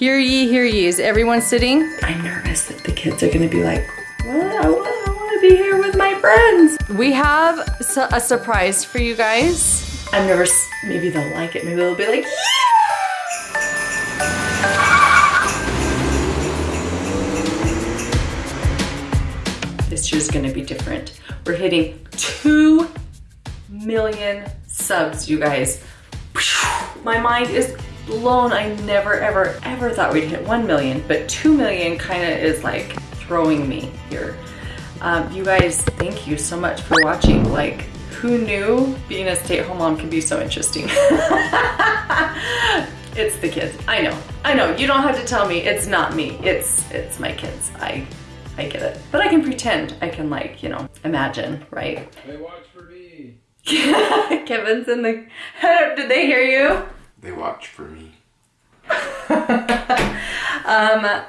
Hear ye, hear ye. Is everyone sitting? I'm nervous that the kids are gonna be like, what? I want, I want to be here with my friends. We have a surprise for you guys. I'm nervous. Maybe they'll like it. Maybe they'll be like, This year's gonna be different. We're hitting 2 million subs, you guys. My mind is blown. I never, ever, ever thought we'd hit 1 million, but 2 million kind of is like throwing me here. Um, you guys, thank you so much for watching. Like, who knew being a stay-at-home mom can be so interesting? it's the kids. I know. I know. You don't have to tell me. It's not me. It's it's my kids. I I get it. But I can pretend. I can like, you know, imagine, right? They watch for me. Kevin's in the Did they hear you? They watch for me. um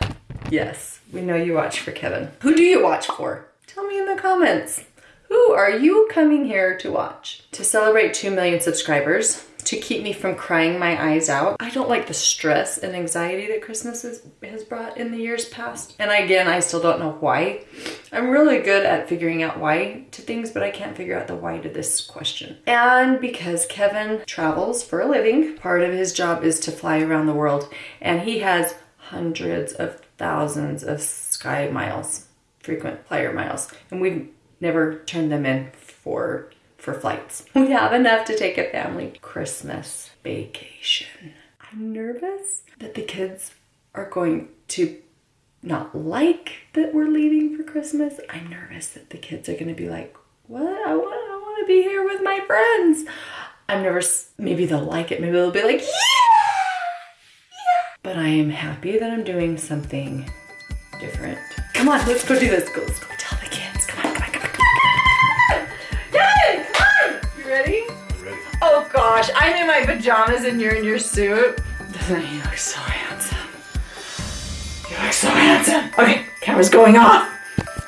yes, we know you watch for Kevin. Who do you watch for? Tell me in the comments. Who are you coming here to watch? To celebrate 2 million subscribers, to keep me from crying my eyes out. I don't like the stress and anxiety that Christmas has, has brought in the years past. And again, I still don't know why. I'm really good at figuring out why to things, but I can't figure out the why to this question. And because Kevin travels for a living, part of his job is to fly around the world, and he has hundreds of thousands of sky miles, frequent flyer miles, and we've never turned them in for for flights. We have enough to take a family Christmas vacation. I'm nervous that the kids are going to not like that we're leaving for Christmas. I'm nervous that the kids are going to be like, what? I want, I want to be here with my friends. I'm nervous. Maybe they'll like it. Maybe they'll be like, yeah, yeah. But I am happy that I'm doing something different. Come on, let's go do this. Go, let's go tell the kids. Come on, come on, come on, come on. Kevin, come on. You ready? I'm Ready. Oh gosh, I'm in my pajamas and you're in your suit. Doesn't he look so handsome? You look so handsome. Okay, camera's going off.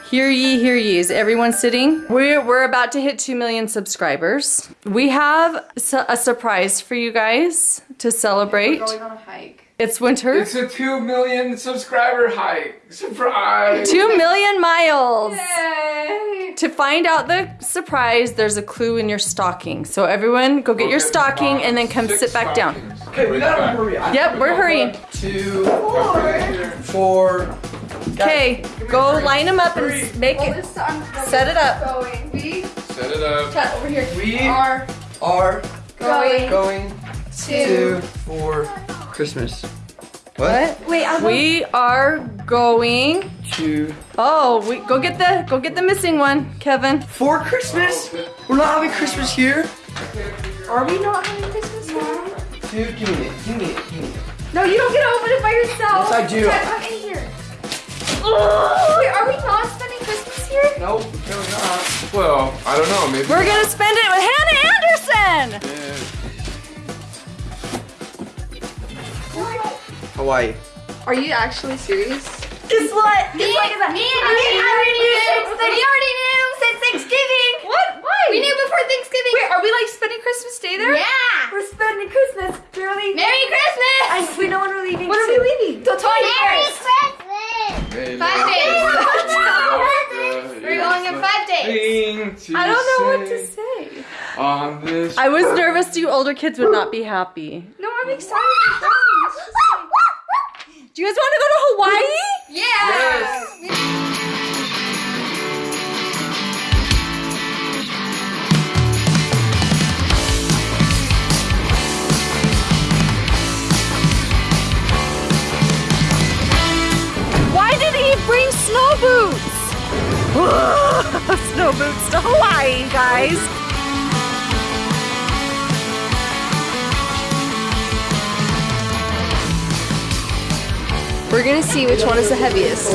Hear ye, hear ye. Is everyone sitting? We're, we're about to hit 2 million subscribers. We have a surprise for you guys to celebrate. Going on a hike. It's winter. It's a 2 million subscriber hike. Surprise. 2 million miles. Yay! To find out the surprise, there's a clue in your stocking. So everyone go get your Okay, stocking box. and then come Six sit back down. Okay, we gotta hurry. I- Yep, we're hurrying. Two, Four. four. Okay, go line them up and make Well, it. this Set it up. Going. We Set it up. Chat over here. We are are going going to. to for Christmas. What? Wait, I'm We are going. To Oh, we go get the go get the missing one, Kevin. for Christmas? Oh, we're not having Christmas here. Are we not having Christmas here? Dude, give me it. Give me it. Give me it. No, you don't get to open it by yourself. Yes, I do. Chat, come in here. Wait, are we not spending Christmas here? Nope, no, we're not. Well, I don't know. Maybe. We're gonna spend it with Hannah Anderson. Hawaii. Are you actually serious? Guess what? Me, me, and me, already knew. We already knew since Thanksgiving. What? Why? We knew before Thanksgiving. Wait, are we like spending Christmas Day there? Yeah. We're spending Christmas. We're leaving. Merry Christmas. I, we know when we're leaving. When are we leaving? The Merry 21st. Christmas! Five days. Oh, we're going in five days. I don't know what to say. On this. I was nervous you older kids would not be happy. No, I'm excited. We're going. It's just like- Do you guys want to go to Hawaii? Yeah. Why did he bring snow boots? snow boots to Hawaii, guys. We're gonna see which one is the heaviest.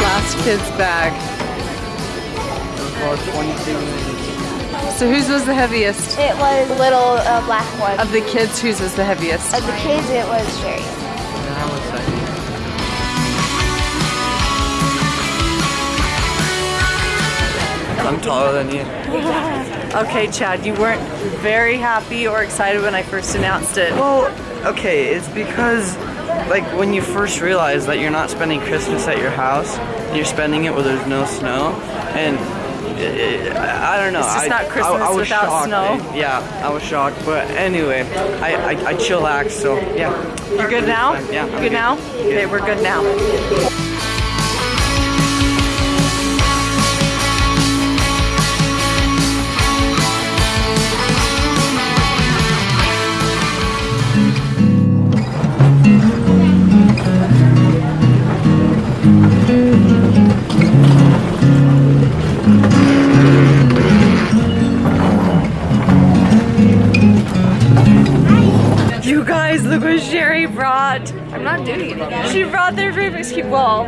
Last kid's bag. For 22 minutes. So whose was the heaviest? It was the little uh, black one. Of the kids, whose was the heaviest? Of the kids, it was Sherry. I'm taller than you. Okay, Chad, you weren't very happy or excited when I first announced it. Well, okay, it's because like when you first realize that you're not spending Christmas at your house, you're spending it where there's no snow, and I don't know. It's just I, not Christmas I, I without shocked. snow. Yeah, I was shocked. But anyway, I I, I chillaxed. So yeah. You're good now? Yeah. You I'm good now? Okay, we're good now. Cube. Well,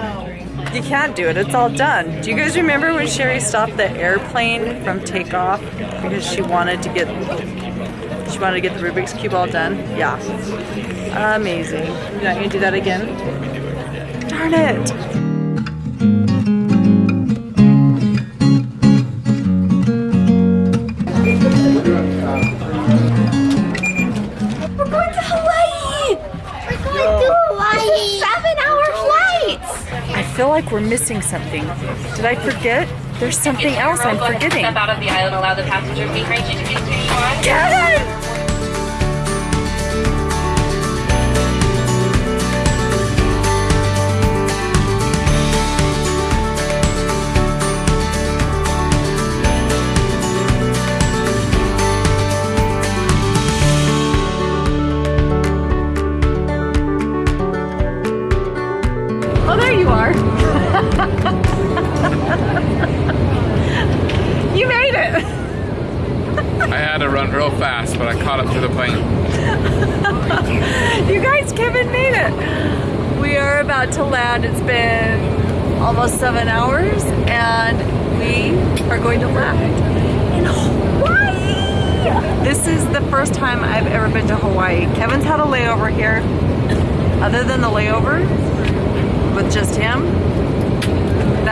you can't do it. It's all done. Do you guys remember when Sherry stopped the airplane from takeoff because she wanted to get she wanted to get the Rubik's Cube all done? Yeah. Amazing. You're not gonna do that again? Darn it. Like we're missing something. Did I forget? There's something else I'm forgetting. Step out of the aisle and allow the passenger seat range to be one. Kevin! Oh, there you are. you made it. I had to run real fast, but I caught up to the plane. You guys, Kevin made it. We are about to land. It's been almost seven hours, and we are going to land in Hawaii. This is the first time I've ever been to Hawaii. Kevin's had a layover here. Other than the layover, with just him,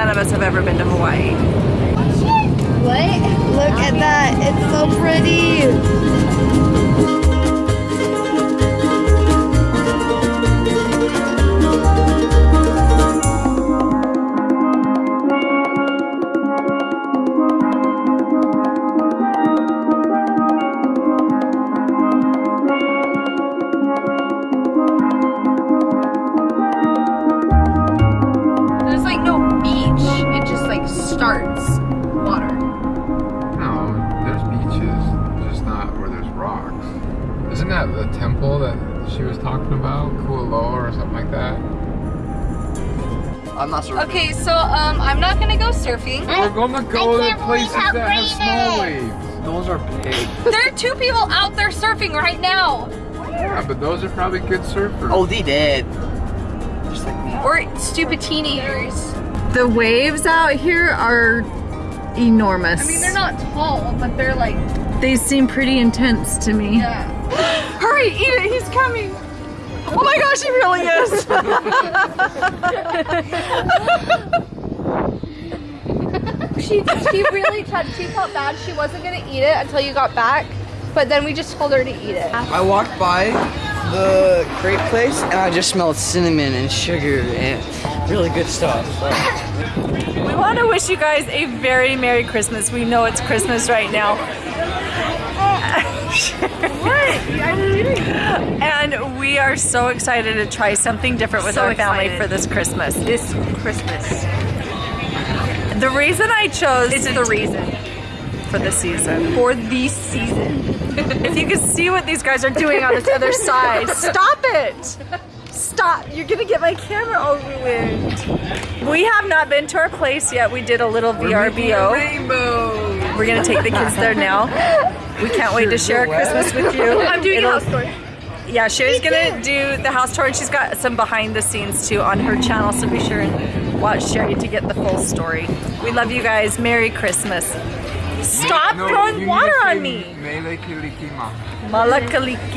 none of us have ever been to Hawaii. What? Look at that. It's so pretty. That the temple that she was talking about? Kualoa or something like that? I'm not sure. Okay, so um, I'm not gonna go surfing. We're gonna go to places that have great small waves. Those are big. There are two people out there surfing right now. Yeah, but those are probably good surfers. Oh, they did. Just like me. Or stupid teenagers. The waves out here are enormous. I mean, they're not tall, but they're like, They seem pretty intense to me. yeah. Hurry, eat it, he's coming. Oh my gosh, he really is. She she really tried. She felt bad. She wasn't gonna eat it until you got back, but then we just told her to eat it. I walked by the crepe place and I just smelled cinnamon and sugar and really good stuff. we want to wish you guys a very Merry Christmas. We know it's Christmas right now. And we are so excited to try something different with So our family excited. for this Christmas. This Christmas. The reason I chose It's the reason for the season. for the season. If you can see what these guys are doing on this other side, stop it! Stop! You're gonna get my camera all ruined. We have not been to our place yet. We did a little VRBO. Rainbow. We're gonna take the kids there now. We can't wait to share Christmas with you. I'm doing It'll- a house tour. Yeah, Sherry's gonna do the house tour and she's got some behind the scenes too on her channel, so be sure and watch Sherry to get the full story. We love you guys. Merry Christmas. Stop No, throwing water on me. Malakalikima. Malakalikima. Malakaliki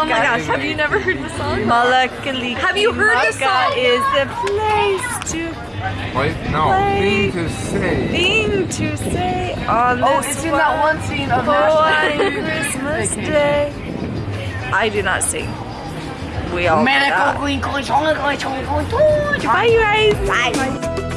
Oh my gosh, have you never heard the song? Malakalikima. Have you heard the song? is the place to Wait, no, Play. thing to say. thing to say on Oh, this it's in that one scene of one Christmas day. I do not sing. We all know that. Bye, you guys. Bye.